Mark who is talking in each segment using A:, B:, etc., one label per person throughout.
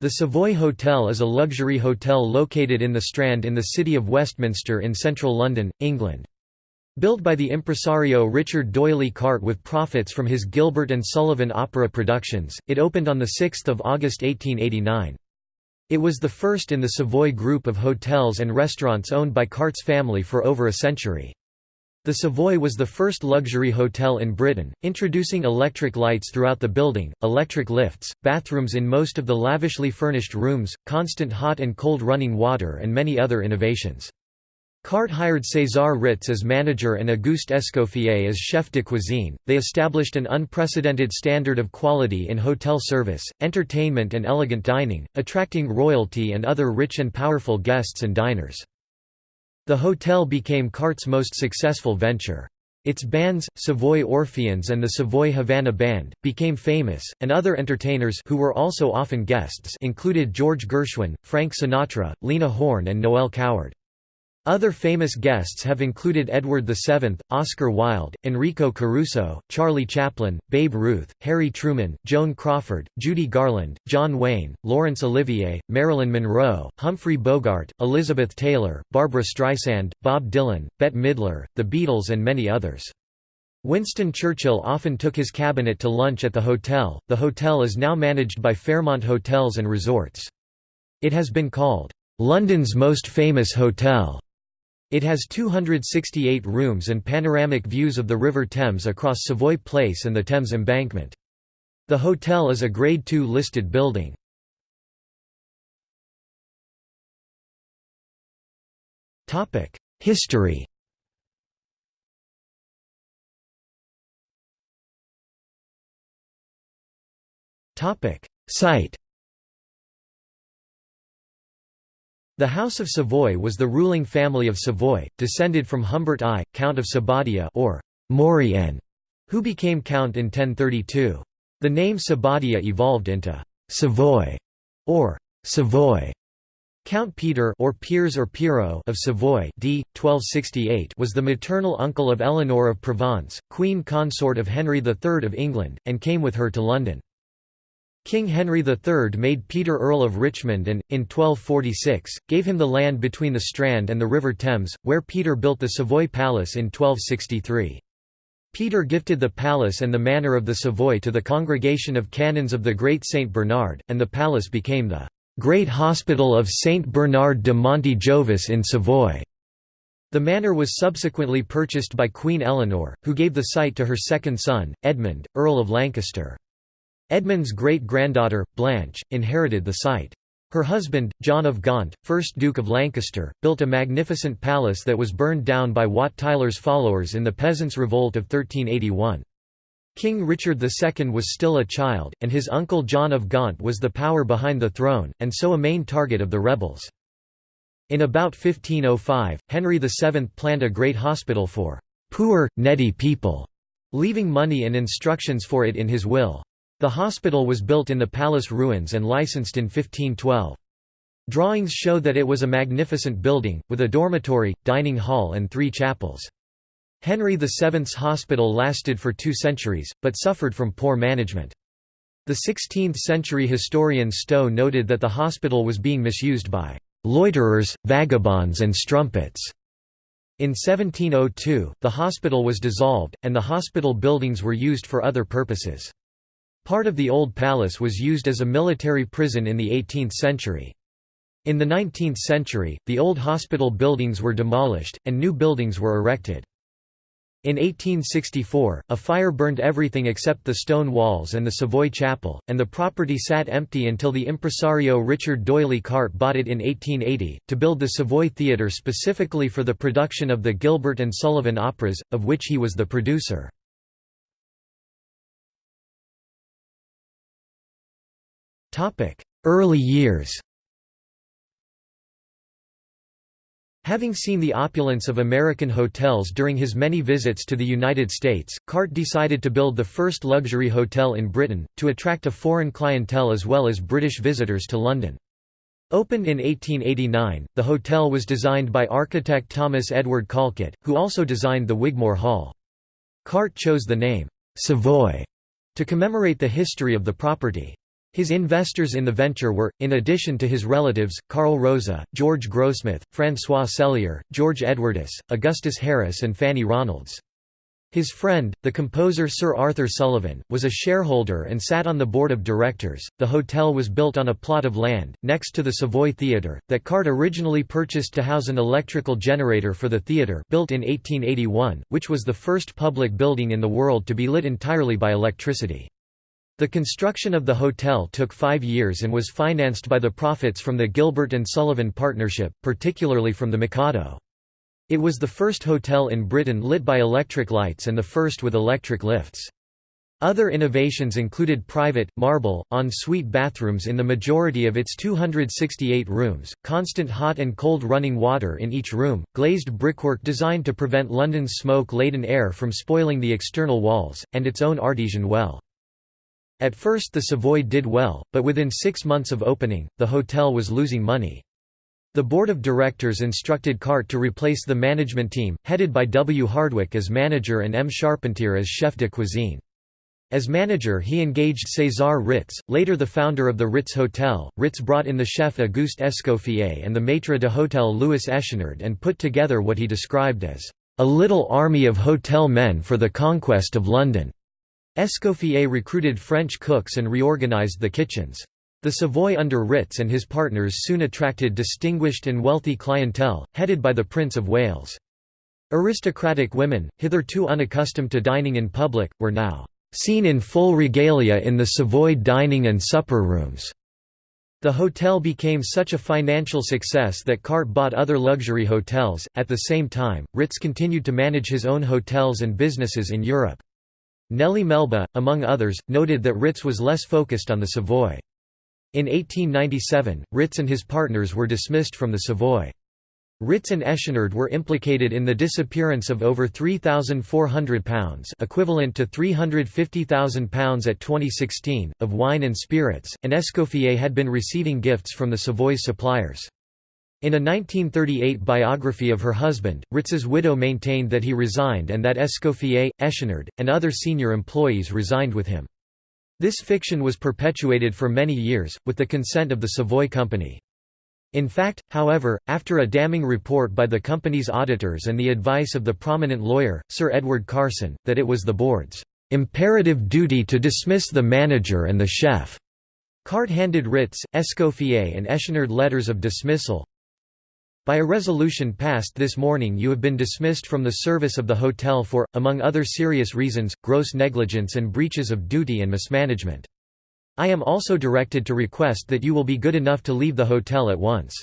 A: The Savoy Hotel is a luxury hotel located in the Strand in the city of Westminster in central London, England. Built by the impresario Richard D'Oyly Carte with profits from his Gilbert and Sullivan opera productions, it opened on 6 August 1889. It was the first in the Savoy group of hotels and restaurants owned by Carte's family for over a century. The Savoy was the first luxury hotel in Britain, introducing electric lights throughout the building, electric lifts, bathrooms in most of the lavishly furnished rooms, constant hot and cold running water and many other innovations. Carte hired César Ritz as manager and Auguste Escoffier as chef de cuisine. They established an unprecedented standard of quality in hotel service, entertainment, and elegant dining, attracting royalty and other rich and powerful guests and diners. The hotel became Carte's most successful venture. Its bands, Savoy Orpheans and the Savoy Havana Band, became famous, and other entertainers who were also often guests included George Gershwin, Frank Sinatra, Lena Horne and Noel Coward. Other famous guests have included Edward VII, Oscar Wilde, Enrico Caruso, Charlie Chaplin, Babe Ruth, Harry Truman, Joan Crawford, Judy Garland, John Wayne, Laurence Olivier, Marilyn Monroe, Humphrey Bogart, Elizabeth Taylor, Barbara Streisand, Bob Dylan, Bette Midler, The Beatles and many others. Winston Churchill often took his cabinet to lunch at the hotel. The hotel is now managed by Fairmont Hotels and Resorts. It has been called London's most famous hotel it has 268 rooms and panoramic views of the River Thames across Savoy Place and the Thames Embankment. The hotel is a Grade II listed building. History Site The House of Savoy was the ruling family of Savoy, descended from Humbert I, Count of Sapaudia or Maurienne, who became count in 1032. The name Sapaudia evolved into Savoy or Savoy. Count Peter or Piers or Piero of Savoy d. 1268 was the maternal uncle of Eleanor of Provence, queen consort of Henry III of England, and came with her to London. King Henry III made Peter Earl of Richmond and, in 1246, gave him the land between the Strand and the River Thames, where Peter built the Savoy Palace in 1263. Peter gifted the palace and the manor of the Savoy to the Congregation of Canons of the Great St. Bernard, and the palace became the Great Hospital of St. Bernard de Monte Jovis in Savoy. The manor was subsequently purchased by Queen Eleanor, who gave the site to her second son, Edmund, Earl of Lancaster. Edmund's great-granddaughter, Blanche, inherited the site. Her husband, John of Gaunt, 1st Duke of Lancaster, built a magnificent palace that was burned down by Wat Tyler's followers in the Peasants' Revolt of 1381. King Richard II was still a child, and his uncle John of Gaunt was the power behind the throne, and so a main target of the rebels. In about 1505, Henry VII planned a great hospital for «poor, needy people», leaving money and instructions for it in his will. The hospital was built in the palace ruins and licensed in 1512. Drawings show that it was a magnificent building, with a dormitory, dining hall and three chapels. Henry VII's hospital lasted for two centuries, but suffered from poor management. The 16th-century historian Stow noted that the hospital was being misused by "...loiterers, vagabonds and strumpets." In 1702, the hospital was dissolved, and the hospital buildings were used for other purposes. Part of the old palace was used as a military prison in the 18th century. In the 19th century, the old hospital buildings were demolished, and new buildings were erected. In 1864, a fire burned everything except the stone walls and the Savoy Chapel, and the property sat empty until the impresario Richard D'Oyly Carte bought it in 1880, to build the Savoy Theatre specifically for the production of the Gilbert and Sullivan operas, of which he was the producer. Early years Having seen the opulence of American hotels during his many visits to the United States, Carte decided to build the first luxury hotel in Britain, to attract a foreign clientele as well as British visitors to London. Opened in 1889, the hotel was designed by architect Thomas Edward Collcutt, who also designed the Wigmore Hall. Carte chose the name, Savoy, to commemorate the history of the property. His investors in the venture were, in addition to his relatives, Carl Rosa, George Grossmith, François Cellier, George Edwardes, Augustus Harris and Fanny Ronalds. His friend, the composer Sir Arthur Sullivan, was a shareholder and sat on the board of directors. The hotel was built on a plot of land, next to the Savoy Theatre, that Carte originally purchased to house an electrical generator for the theatre built in 1881, which was the first public building in the world to be lit entirely by electricity. The construction of the hotel took five years and was financed by the profits from the Gilbert and Sullivan partnership, particularly from the Mikado. It was the first hotel in Britain lit by electric lights and the first with electric lifts. Other innovations included private, marble, en-suite bathrooms in the majority of its 268 rooms, constant hot and cold running water in each room, glazed brickwork designed to prevent London's smoke-laden air from spoiling the external walls, and its own artesian well. At first the Savoy did well, but within six months of opening, the hotel was losing money. The board of directors instructed Carte to replace the management team, headed by W. Hardwick as manager and M. Charpentier as chef de cuisine. As manager he engaged César Ritz, later the founder of the Ritz Hotel. Ritz brought in the chef Auguste Escoffier and the maître d'hôtel Louis Echenard and put together what he described as a little army of hotel men for the conquest of London. Escoffier recruited French cooks and reorganized the kitchens. The Savoy under Ritz and his partners soon attracted distinguished and wealthy clientele, headed by the Prince of Wales. Aristocratic women, hitherto unaccustomed to dining in public, were now seen in full regalia in the Savoy dining and supper rooms. The hotel became such a financial success that Carte bought other luxury hotels. At the same time, Ritz continued to manage his own hotels and businesses in Europe. Nellie Melba, among others, noted that Ritz was less focused on the Savoy. In 1897, Ritz and his partners were dismissed from the Savoy. Ritz and Echenard were implicated in the disappearance of over £3,400 equivalent to £350,000 at 2016, of wine and spirits, and Escoffier had been receiving gifts from the Savoy's suppliers. In a 1938 biography of her husband, Ritz's widow maintained that he resigned and that Escoffier, Echenard, and other senior employees resigned with him. This fiction was perpetuated for many years, with the consent of the Savoy Company. In fact, however, after a damning report by the company's auditors and the advice of the prominent lawyer, Sir Edward Carson, that it was the board's imperative duty to dismiss the manager and the chef, Carte handed Ritz, Escoffier and Echenard letters of dismissal, by a resolution passed this morning you have been dismissed from the service of the hotel for, among other serious reasons, gross negligence and breaches of duty and mismanagement. I am also directed to request that you will be good enough to leave the hotel at once.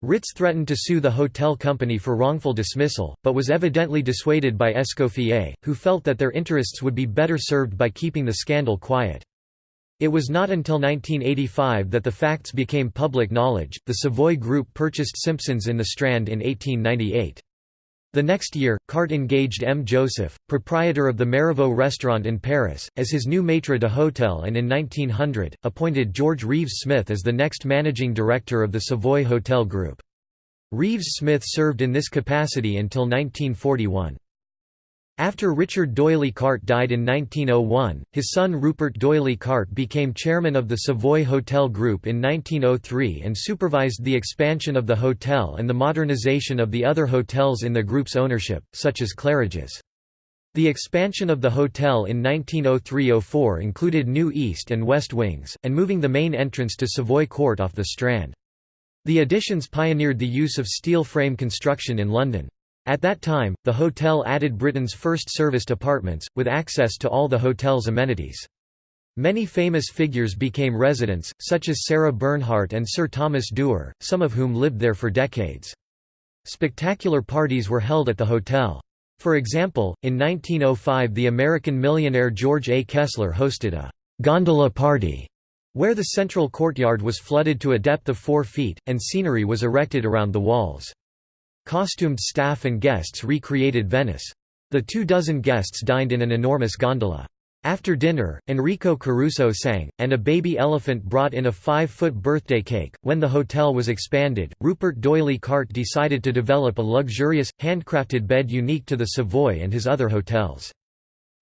A: Ritz threatened to sue the hotel company for wrongful dismissal, but was evidently dissuaded by Escoffier, who felt that their interests would be better served by keeping the scandal quiet. It was not until 1985 that the facts became public knowledge. The Savoy Group purchased Simpson's in the Strand in 1898. The next year, Carte engaged M. Joseph, proprietor of the Marivaux restaurant in Paris, as his new maître d'hôtel and in 1900, appointed George Reeves Smith as the next managing director of the Savoy Hotel Group. Reeves Smith served in this capacity until 1941. After Richard D'Oyly Carte died in 1901, his son Rupert D'Oyly Carte became chairman of the Savoy Hotel Group in 1903 and supervised the expansion of the hotel and the modernization of the other hotels in the group's ownership, such as Claridge's. The expansion of the hotel in 1903–04 included new east and west wings, and moving the main entrance to Savoy Court off the Strand. The additions pioneered the use of steel frame construction in London. At that time, the hotel added Britain's first serviced apartments, with access to all the hotel's amenities. Many famous figures became residents, such as Sarah Bernhardt and Sir Thomas Dewar, some of whom lived there for decades. Spectacular parties were held at the hotel. For example, in 1905 the American millionaire George A. Kessler hosted a «gondola party» where the central courtyard was flooded to a depth of 4 feet, and scenery was erected around the walls. Costumed staff and guests recreated Venice. The two dozen guests dined in an enormous gondola. After dinner, Enrico Caruso sang, and a baby elephant brought in a five-foot birthday cake. When the hotel was expanded, Rupert D'Oyly Carte decided to develop a luxurious, handcrafted bed unique to the Savoy and his other hotels.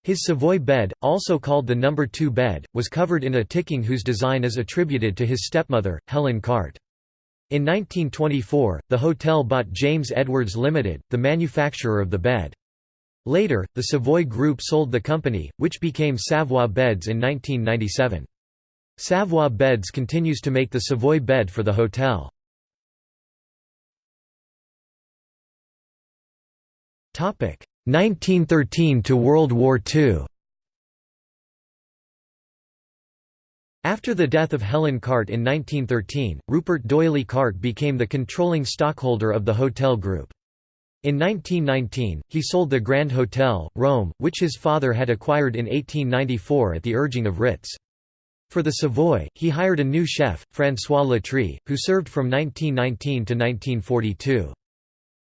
A: His Savoy bed, also called the number 2 bed, was covered in a ticking whose design is attributed to his stepmother, Helen Carte. In 1924, the hotel bought James Edwards Limited, the manufacturer of the bed. Later, the Savoy Group sold the company, which became Savoy Beds in 1997. Savoy Beds continues to make the Savoy bed for the hotel. Topic 1913 to World War II After the death of Helen Carte in 1913, Rupert D'Oyly Carte became the controlling stockholder of the hotel group. In 1919, he sold the Grand Hotel, Rome, which his father had acquired in 1894 at the urging of Ritz. For the Savoy, he hired a new chef, François Latry, who served from 1919 to 1942.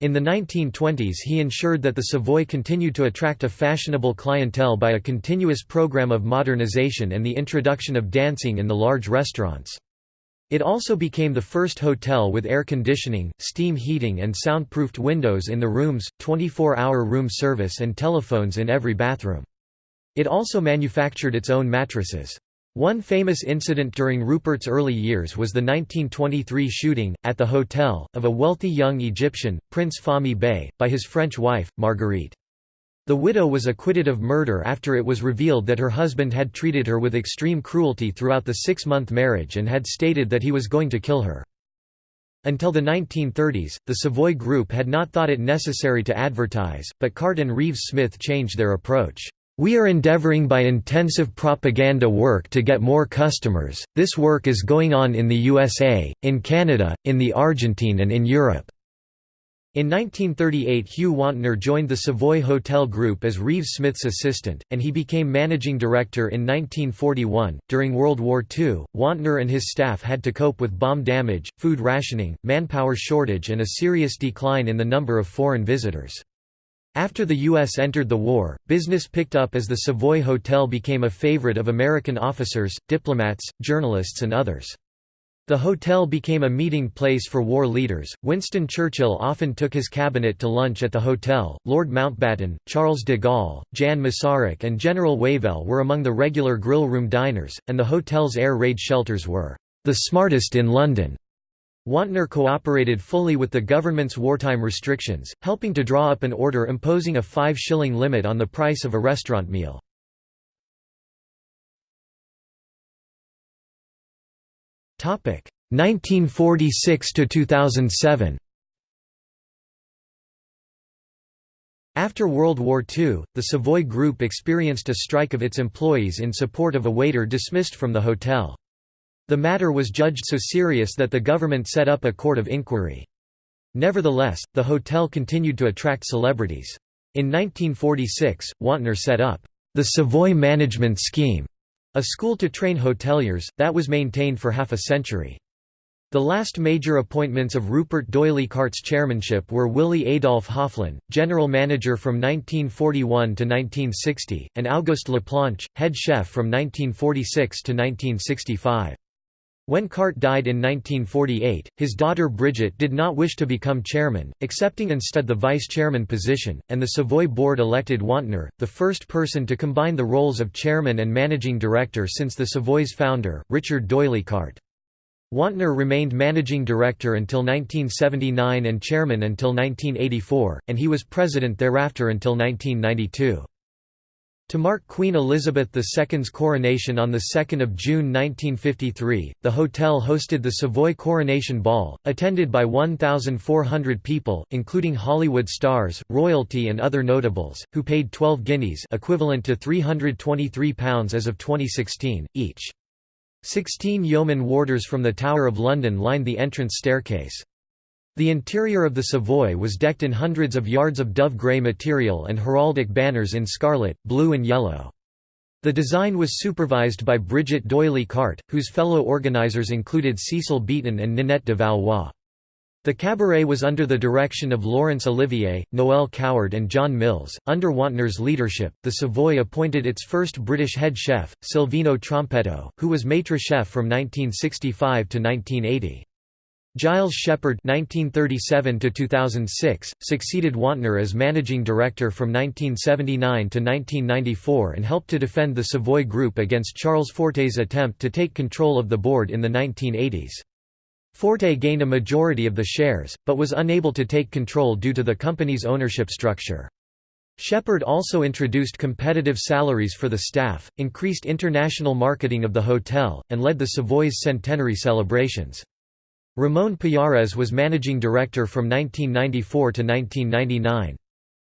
A: In the 1920s he ensured that the Savoy continued to attract a fashionable clientele by a continuous program of modernization and the introduction of dancing in the large restaurants. It also became the first hotel with air conditioning, steam heating and soundproofed windows in the rooms, 24-hour room service and telephones in every bathroom. It also manufactured its own mattresses. One famous incident during Rupert's early years was the 1923 shooting, at the hotel, of a wealthy young Egyptian, Prince Fahmy Bey, by his French wife, Marguerite. The widow was acquitted of murder after it was revealed that her husband had treated her with extreme cruelty throughout the six-month marriage and had stated that he was going to kill her. Until the 1930s, the Savoy Group had not thought it necessary to advertise, but Carte and Reeves Smith changed their approach. We are endeavoring by intensive propaganda work to get more customers. This work is going on in the USA, in Canada, in the Argentine and in Europe. In 1938 Hugh Wontner joined the Savoy Hotel Group as Reeves Smith's assistant, and he became managing director in 1941. During World War II, Wontner and his staff had to cope with bomb damage, food rationing, manpower shortage and a serious decline in the number of foreign visitors. After the U.S. entered the war, business picked up as the Savoy Hotel became a favorite of American officers, diplomats, journalists and others. The hotel became a meeting place for war leaders. Winston Churchill often took his cabinet to lunch at the hotel. Lord Mountbatten, Charles de Gaulle, Jan Masaryk, and General Wavell were among the regular grill room diners, and the hotel's air raid shelters were the smartest in London. Wontner cooperated fully with the government's wartime restrictions, helping to draw up an order imposing a five-shilling limit on the price of a restaurant meal. Topic 1946 to 2007. After World War II, the Savoy Group experienced a strike of its employees in support of a waiter dismissed from the hotel. The matter was judged so serious that the government set up a court of inquiry. Nevertheless, the hotel continued to attract celebrities. In 1946, Wontner set up the Savoy Management Scheme, a school to train hoteliers, that was maintained for half a century. The last major appointments of Rupert D'Oyly Carte's chairmanship were Willie Adolf Hoeflin, general manager from 1941 to 1960, and Auguste Laplanche, head chef from 1946 to 1965. When Carte died in 1948, his daughter Bridget did not wish to become chairman, accepting instead the vice-chairman position, and the Savoy board elected Wontner, the first person to combine the roles of chairman and managing director since the Savoy's founder, Richard D'Oyly Carte. Wontner remained managing director until 1979 and chairman until 1984, and he was president thereafter until 1992. To mark Queen Elizabeth II's coronation on 2 June 1953, the hotel hosted the Savoy Coronation Ball, attended by 1,400 people, including Hollywood stars, royalty and other notables, who paid 12 guineas equivalent to £323 as of 2016, each. Sixteen yeoman warders from the Tower of London lined the entrance staircase. The interior of the Savoy was decked in hundreds of yards of dove grey material and heraldic banners in scarlet, blue and yellow. The design was supervised by Bridget D'Oyly Carte, whose fellow organizers included Cecil Beaton and Ninette de Valois. The cabaret was under the direction of Laurence Olivier, Noel Coward, and John Mills. Under Wontner's leadership, the Savoy appointed its first British head chef, Silvino Trompetto, who was maitre chef from 1965 to 1980. Giles Shepard (1937–2006) succeeded Wontner as managing director from 1979 to 1994 and helped to defend the Savoy Group against Charles Forte's attempt to take control of the board in the 1980s. Forte gained a majority of the shares, but was unable to take control due to the company's ownership structure. Shepard also introduced competitive salaries for the staff, increased international marketing of the hotel, and led the Savoy's centenary celebrations. Ramon Pallares was managing director from 1994 to 1999.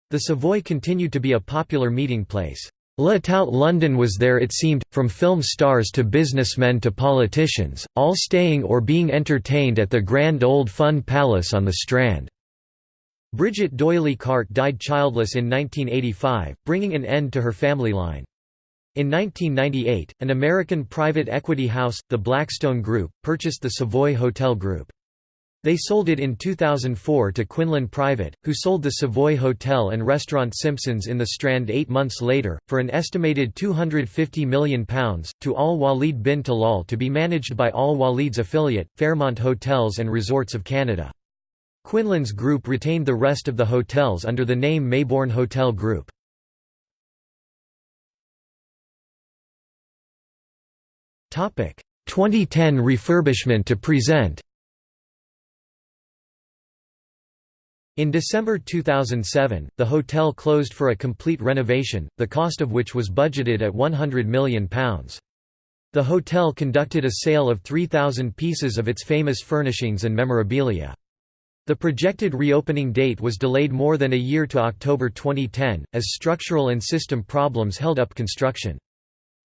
A: The Savoy continued to be a popular meeting place. La tout London was there it seemed, from film stars to businessmen to politicians, all staying or being entertained at the grand old Fun Palace on the Strand. Bridget D'Oyly Carte died childless in 1985, bringing an end to her family line. In 1998, an American private equity house, the Blackstone Group, purchased the Savoy Hotel Group. They sold it in 2004 to Quinlan Private, who sold the Savoy Hotel and Restaurant Simpsons in the Strand eight months later, for an estimated £250 million, to Al Walid bin Talal to be managed by Al Walid's affiliate, Fairmont Hotels and Resorts of Canada. Quinlan's group retained the rest of the hotels under the name Maybourne Hotel Group. 2010 refurbishment to present In December 2007, the hotel closed for a complete renovation, the cost of which was budgeted at £100 million. The hotel conducted a sale of 3,000 pieces of its famous furnishings and memorabilia. The projected reopening date was delayed more than a year to October 2010, as structural and system problems held up construction.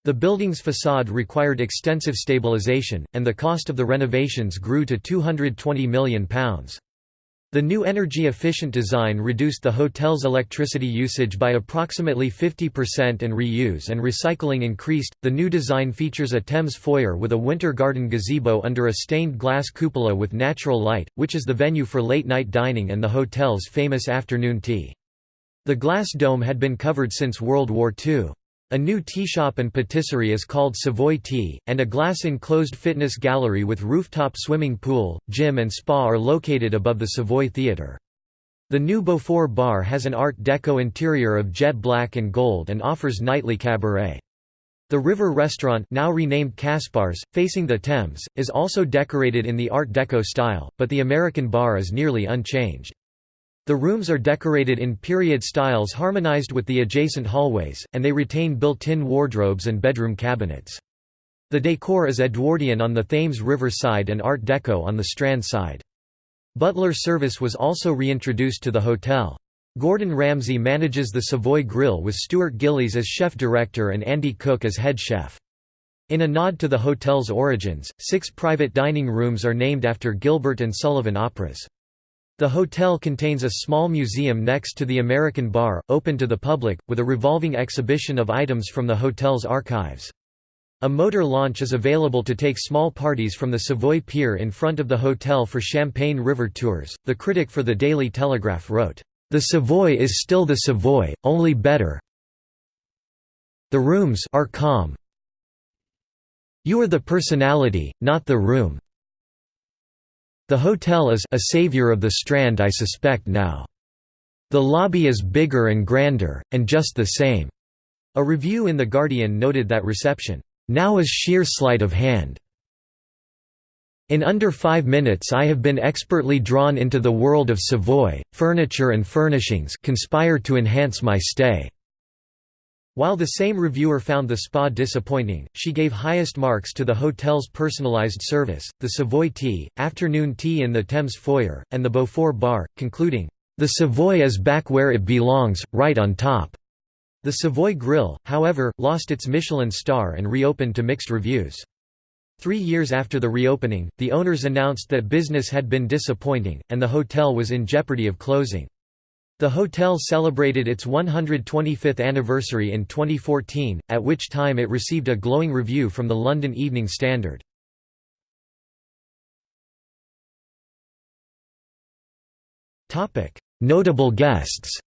A: The building's facade required extensive stabilization, and the cost of the renovations grew to £220 million. The new energy-efficient design reduced the hotel's electricity usage by approximately 50% and reuse and recycling increased. The new design features a Thames foyer with a winter garden gazebo under a stained glass cupola with natural light, which is the venue for late-night dining and the hotel's famous afternoon tea. The glass dome had been covered since World War II. A new tea shop and patisserie is called Savoy Tea, and a glass-enclosed fitness gallery with rooftop swimming pool, gym and spa are located above the Savoy Theatre. The new Beaufort Bar has an Art Deco interior of jet black and gold and offers nightly cabaret. The River Restaurant now renamed Caspars, facing the Thames, is also decorated in the Art Deco style, but the American bar is nearly unchanged. The rooms are decorated in period styles harmonized with the adjacent hallways, and they retain built-in wardrobes and bedroom cabinets. The decor is Edwardian on the Thames River side and Art Deco on the Strand side. Butler service was also reintroduced to the hotel. Gordon Ramsay manages the Savoy Grill with Stuart Gillies as chef director and Andy Cook as head chef. In a nod to the hotel's origins, six private dining rooms are named after Gilbert and Sullivan operas. The hotel contains a small museum next to the American Bar, open to the public, with a revolving exhibition of items from the hotel's archives. A motor launch is available to take small parties from the Savoy Pier in front of the hotel for Champagne River tours. The critic for the Daily Telegraph wrote, The Savoy is still the Savoy, only better. The rooms are calm. You are the personality, not the room. The hotel is a savior of the Strand I suspect now. The lobby is bigger and grander, and just the same." A review in The Guardian noted that reception, "...now is sheer sleight of hand." In under five minutes I have been expertly drawn into the world of Savoy, furniture and furnishings conspire to enhance my stay. While the same reviewer found the spa disappointing, she gave highest marks to the hotel's personalized service, the Savoy Tea, afternoon tea in the Thames foyer, and the Beaufort Bar, concluding, "...the Savoy is back where it belongs, right on top." The Savoy Grill, however, lost its Michelin star and reopened to mixed reviews. Three years after the reopening, the owners announced that business had been disappointing, and the hotel was in jeopardy of closing. The hotel celebrated its 125th anniversary in 2014, at which time it received a glowing review from the London Evening Standard. Notable guests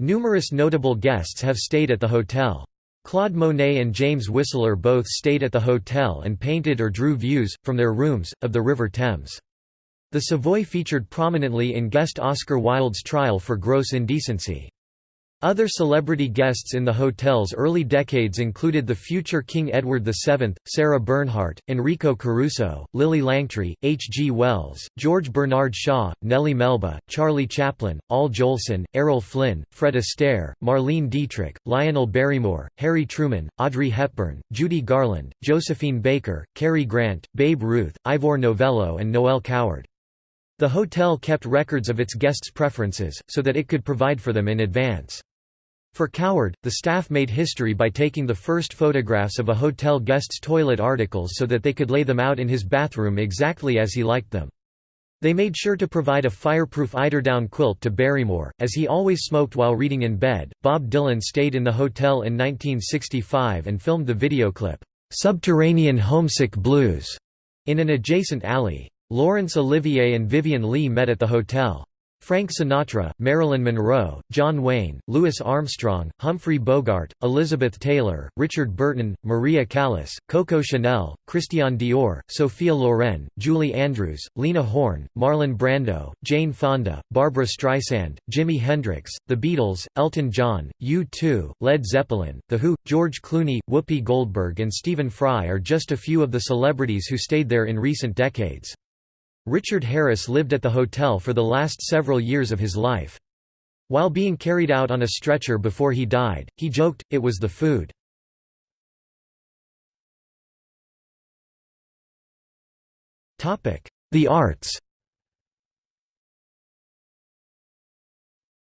A: Numerous notable guests have stayed at the hotel. Claude Monet and James Whistler both stayed at the hotel and painted or drew views, from their rooms, of the River Thames. The Savoy featured prominently in guest Oscar Wilde's trial for gross indecency. Other celebrity guests in the hotel's early decades included the future King Edward VII, Sarah Bernhardt, Enrico Caruso, Lillie Langtry, H. G. Wells, George Bernard Shaw, Nellie Melba, Charlie Chaplin, Al Jolson, Errol Flynn, Fred Astaire, Marlene Dietrich, Lionel Barrymore, Harry Truman, Audrey Hepburn, Judy Garland, Josephine Baker, Cary Grant, Babe Ruth, Ivor Novello and Noel Coward. The hotel kept records of its guests' preferences, so that it could provide for them in advance. For Coward, the staff made history by taking the first photographs of a hotel guest's toilet articles so that they could lay them out in his bathroom exactly as he liked them. They made sure to provide a fireproof eiderdown quilt to Barrymore, as he always smoked while reading in bed. Bob Dylan stayed in the hotel in 1965 and filmed the video clip, Subterranean Homesick Blues, in an adjacent alley. Laurence Olivier and Vivien Leigh met at the hotel. Frank Sinatra, Marilyn Monroe, John Wayne, Louis Armstrong, Humphrey Bogart, Elizabeth Taylor, Richard Burton, Maria Callas, Coco Chanel, Christian Dior, Sophia Loren, Julie Andrews, Lena Horne, Marlon Brando, Jane Fonda, Barbara Streisand, Jimi Hendrix, The Beatles, Elton John, U2, Led Zeppelin, The Who, George Clooney, Whoopi Goldberg and Stephen Fry are just a few of the celebrities who stayed there in recent decades. Richard Harris lived at the hotel for the last several years of his life. While being carried out on a stretcher before he died, he joked, it was the food. The arts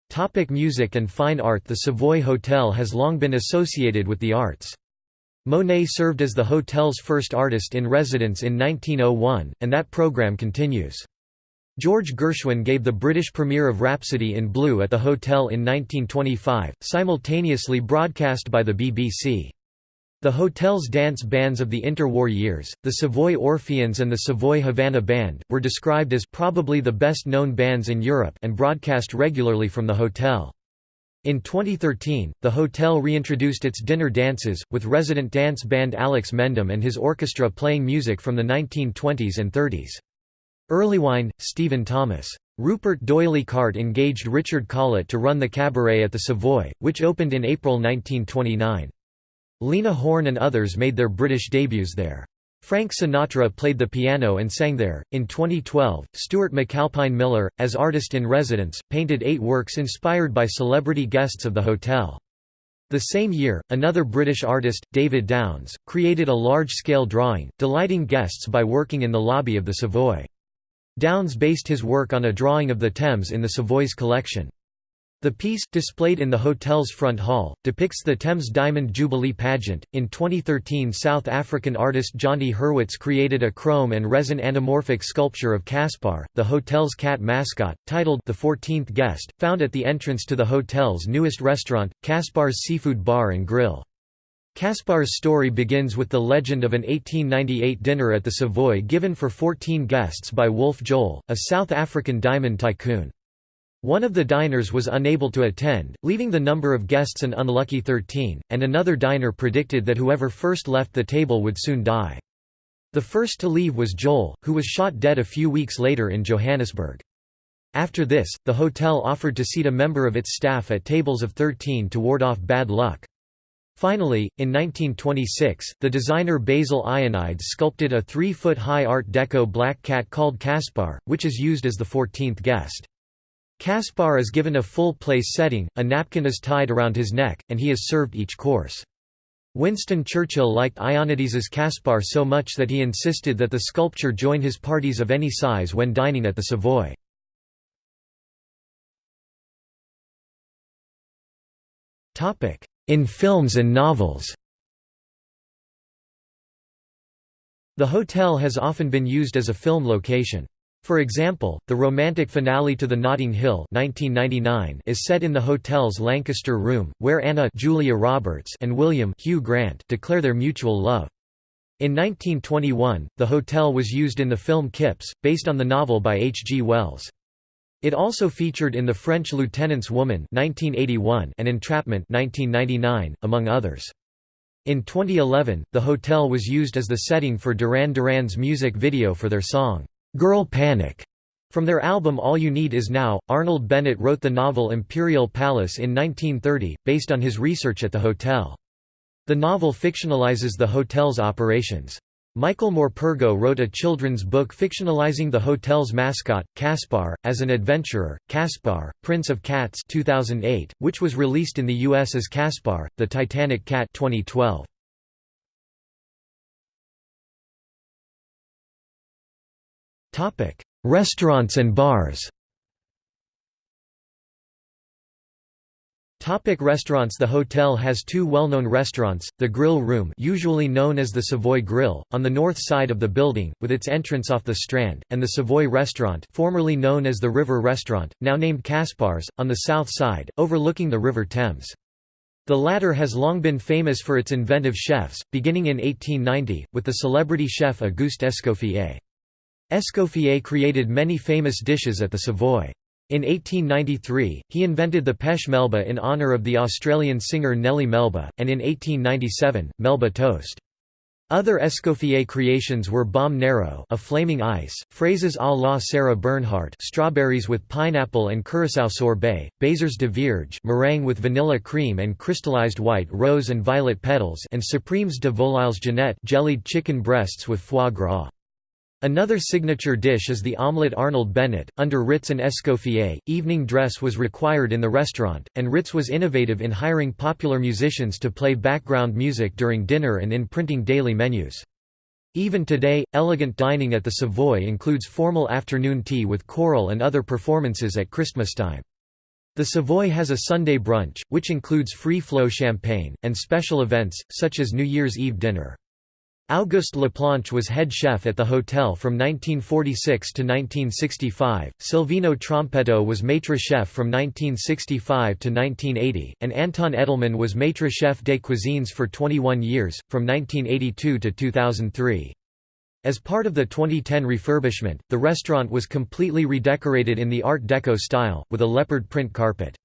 A: Topic music and fine art The Savoy Hotel has long been associated with the arts. Monet served as the hotel's first artist in residence in 1901, and that program continues. George Gershwin gave the British premiere of Rhapsody in Blue at the hotel in 1925, simultaneously broadcast by the BBC. The hotel's dance bands of the interwar years, the Savoy Orpheans and the Savoy Havana Band, were described as probably the best-known bands in Europe and broadcast regularly from the hotel. In 2013, the hotel reintroduced its dinner dances, with resident dance band Alex Mendham and his orchestra playing music from the 1920s and 30s. Earlywine, Stephen Thomas. Rupert D'Oyly Carte engaged Richard Collett to run the cabaret at the Savoy, which opened in April 1929. Lena Horne and others made their British debuts there. Frank Sinatra played the piano and sang there. In 2012, Stuart McAlpine Miller, as artist in residence, painted eight works inspired by celebrity guests of the hotel. The same year, another British artist, David Downs, created a large-scale drawing, delighting guests by working in the lobby of the Savoy. Downs based his work on a drawing of the Thames in the Savoy's collection. The piece, displayed in the hotel's front hall, depicts the Thames Diamond Jubilee pageant. In 2013, South African artist Jonty Hurwitz created a chrome and resin anamorphic sculpture of Caspar, the hotel's cat mascot, titled The Fourteenth Guest, found at the entrance to the hotel's newest restaurant, Caspar's Seafood Bar and Grill. Caspar's story begins with the legend of an 1898 dinner at the Savoy given for 14 guests by Woolf Joel, a South African diamond tycoon. One of the diners was unable to attend, leaving the number of guests an unlucky 13, and another diner predicted that whoever first left the table would soon die. The first to leave was Joel, who was shot dead a few weeks later in Johannesburg. After this, the hotel offered to seat a member of its staff at tables of 13 to ward off bad luck. Finally, in 1926, the designer Basil Ionides sculpted a three-foot-high Art Deco black cat called Caspar, which is used as the 14th guest. Caspar is given a full place setting, a napkin is tied around his neck, and he is served each course. Winston Churchill liked Ionides's Caspar so much that he insisted that the sculpture join his parties of any size when dining at the Savoy. In films and novels The hotel has often been used as a film location. For example, the romantic finale to The Notting Hill 1999 is set in the hotel's Lancaster room, where Anna Julia Roberts and William Hugh Grant declare their mutual love. In 1921, the hotel was used in the film Kipps, based on the novel by H. G. Wells. It also featured in The French Lieutenant's Woman 1981 and Entrapment 1999, among others. In 2011, the hotel was used as the setting for Duran Duran's music video for their song, "'Girl Panic' From their album All You Need Is Now, Arnold Bennett wrote the novel Imperial Palace in 1930, based on his research at the hotel. The novel fictionalizes the hotel's operations. Michael Morpurgo wrote a children's book fictionalizing the hotel's mascot, Caspar, as an adventurer, Caspar, Prince of Cats 2008, which was released in the U.S. as Caspar, the Titanic Cat 2012. Restaurants and bars Topic restaurants The hotel has two well-known restaurants, the Grill Room usually known as the Savoy Grill, on the north side of the building, with its entrance off the Strand, and the Savoy Restaurant formerly known as the River Restaurant, now named Caspars, on the south side, overlooking the River Thames. The latter has long been famous for its inventive chefs, beginning in 1890, with the celebrity chef Auguste Escoffier. Escoffier created many famous dishes at the Savoy. In 1893, he invented the pêche melba in honour of the Australian singer Nellie Melba, and in 1897, Melba toast. Other Escoffier creations were Baume Nero a flaming ice, fraises à la Sarah Bernhardt strawberries with pineapple and curacao sorbet, Baises de Vierge meringue with vanilla cream and crystallized white rose and violet petals and Supremes de Volailles Jeanette jellied chicken breasts with foie gras. Another signature dish is the omelette Arnold Bennett. Under Ritz and Escoffier, evening dress was required in the restaurant, and Ritz was innovative in hiring popular musicians to play background music during dinner and in printing daily menus. Even today, elegant dining at the Savoy includes formal afternoon tea with choral and other performances at Christmastime. The Savoy has a Sunday brunch, which includes free-flow champagne, and special events, such as New Year's Eve dinner. Auguste Laplanche was head chef at the hotel from 1946 to 1965, Silvino Trompetto was maitre chef from 1965 to 1980, and Anton Edelmann was maitre chef des cuisines for 21 years, from 1982 to 2003. As part of the 2010 refurbishment, the restaurant was completely redecorated in the Art Deco style, with a leopard print carpet.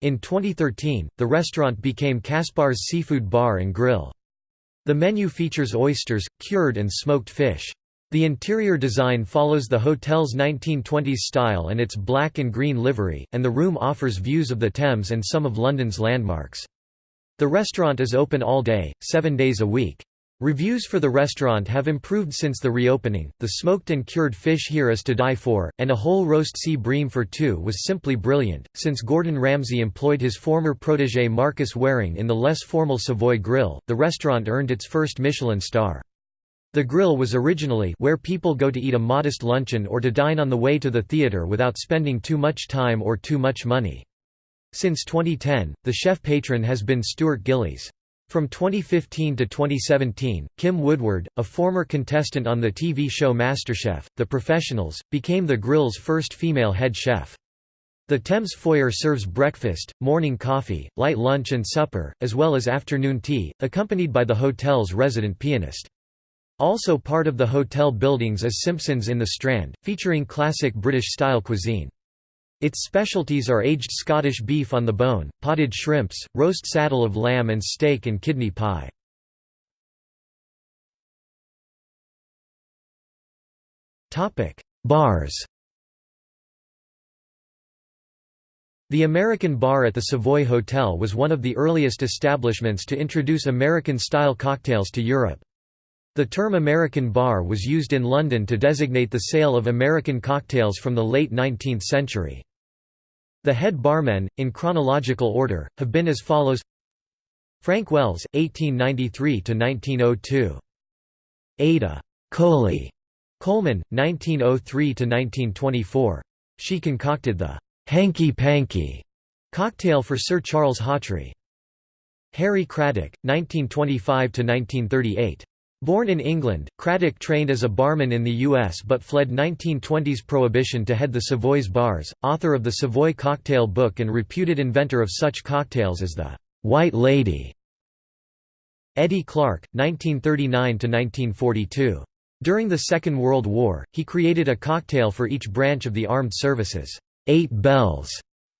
A: In 2013, the restaurant became Caspar's Seafood Bar and Grill. The menu features oysters, cured and smoked fish. The interior design follows the hotel's 1920s style and its black and green livery, and the room offers views of the Thames and some of London's landmarks. The restaurant is open all day, seven days a week. Reviews for the restaurant have improved since the reopening. The smoked and cured fish here is to die for, and a whole roast sea bream for two was simply brilliant. Since Gordon Ramsay employed his former protege Marcus Wareing in the less formal Savoy Grill, the restaurant earned its first Michelin star. The grill was originally where people go to eat a modest luncheon or to dine on the way to the theatre without spending too much time or too much money. Since 2010, the chef patron has been Stuart Gillies. From 2015 to 2017, Kim Woodward, a former contestant on the TV show MasterChef, The Professionals, became the grill's first female head chef. The Thames Foyer serves breakfast, morning coffee, light lunch and supper, as well as afternoon tea, accompanied by the hotel's resident pianist. Also part of the hotel buildings is Simpson's in the Strand, featuring classic British-style cuisine. Its specialties are aged Scottish beef on the bone, potted shrimps, roast saddle of lamb and steak and kidney pie. Bars The American Bar at the Savoy Hotel was one of the earliest establishments to introduce American-style cocktails to Europe. The term American bar was used in London to designate the sale of American cocktails from the late 19th century. The head barmen, in chronological order, have been as follows Frank Wells, 1893–1902. Ada Coley Coleman, 1903–1924. She concocted the «hanky panky» cocktail for Sir Charles Hawtrey. Harry Craddock, 1925–1938. Born in England, Craddock trained as a barman in the U.S. but fled 1920s prohibition to head the Savoy's bars, author of the Savoy Cocktail Book and reputed inventor of such cocktails as the «White Lady». Eddie Clark, 1939–1942. During the Second World War, he created a cocktail for each branch of the armed services, Eight Bells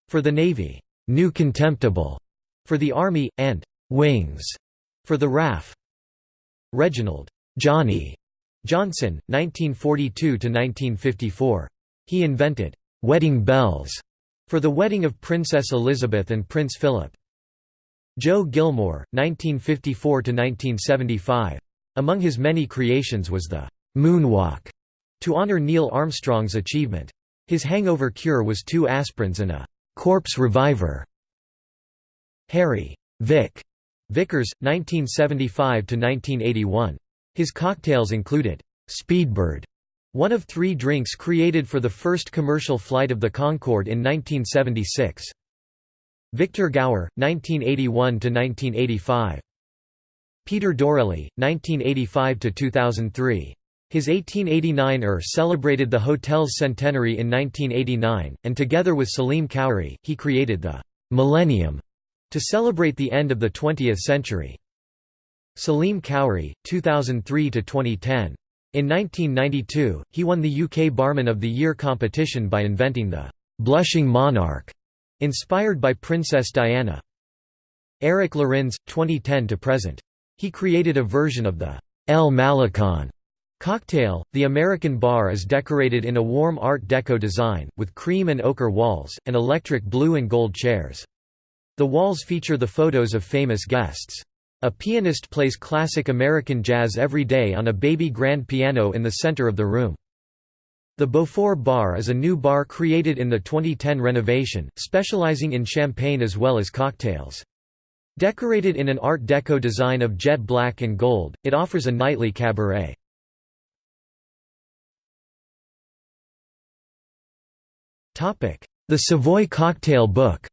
A: for the Navy, New Contemptible for the Army, and Wings For the RAF Reginald Johnny Johnson, 1942–1954. He invented «wedding bells» for the wedding of Princess Elizabeth and Prince Philip. Joe Gilmore, 1954–1975. Among his many creations was the «moonwalk» to honor Neil Armstrong's achievement. His hangover cure was two aspirins and a «corpse reviver». Harry Vic Vickers, 1975–1981. His cocktails included Speedbird, one of three drinks created for the first commercial flight of the Concorde in 1976. Victor Gower, 1981–1985. Peter Dorelli, 1985–2003. His 1889 ER celebrated the hotel's centenary in 1989, and together with Salim Khoury, he created the «Millennium» to celebrate the end of the 20th century. Salim Khoury, 2003–2010. In 1992, he won the UK Barman of the Year competition by inventing the «blushing monarch», inspired by Princess Diana. Eric Lorenz, 2010 to present. He created a version of the El Malecon cocktail. The American bar is decorated in a warm Art Deco design, with cream and ochre walls, and electric blue and gold chairs. The walls feature the photos of famous guests. A pianist plays classic American jazz every day on a baby grand piano in the center of the room. The Beaufort Bar is a new bar created in the 2010 renovation, specializing in champagne as well as cocktails. Decorated in an Art Deco design of jet black and gold, it offers a nightly cabaret. The Savoy Cocktail Book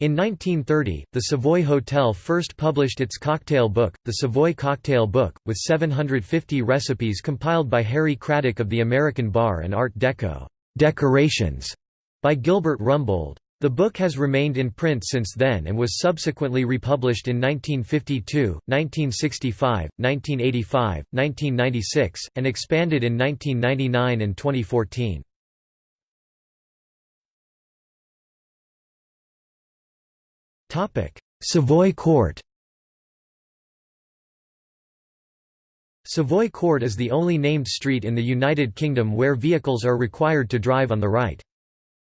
A: In 1930, the Savoy Hotel first published its cocktail book, the Savoy Cocktail Book, with 750 recipes compiled by Harry Craddock of the American Bar and Art Deco decorations by Gilbert Rumbold. The book has remained in print since then and was subsequently republished in 1952, 1965, 1985, 1996, and expanded in 1999 and 2014. Savoy Court Savoy Court is the only named street in the United Kingdom where vehicles are required to drive on the right.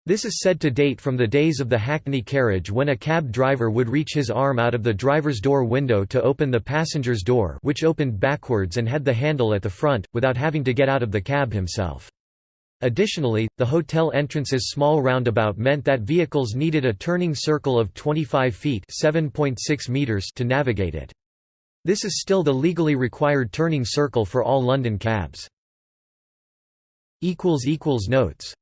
A: This is said to date from the days of the Hackney carriage when a cab driver would reach his arm out of the driver's door window to open the passenger's door which opened backwards and had the handle at the front, without having to get out of the cab himself. Additionally, the hotel entrance's small roundabout meant that vehicles needed a turning circle of 25 feet meters to navigate it. This is still the legally required turning circle for all London cabs. Notes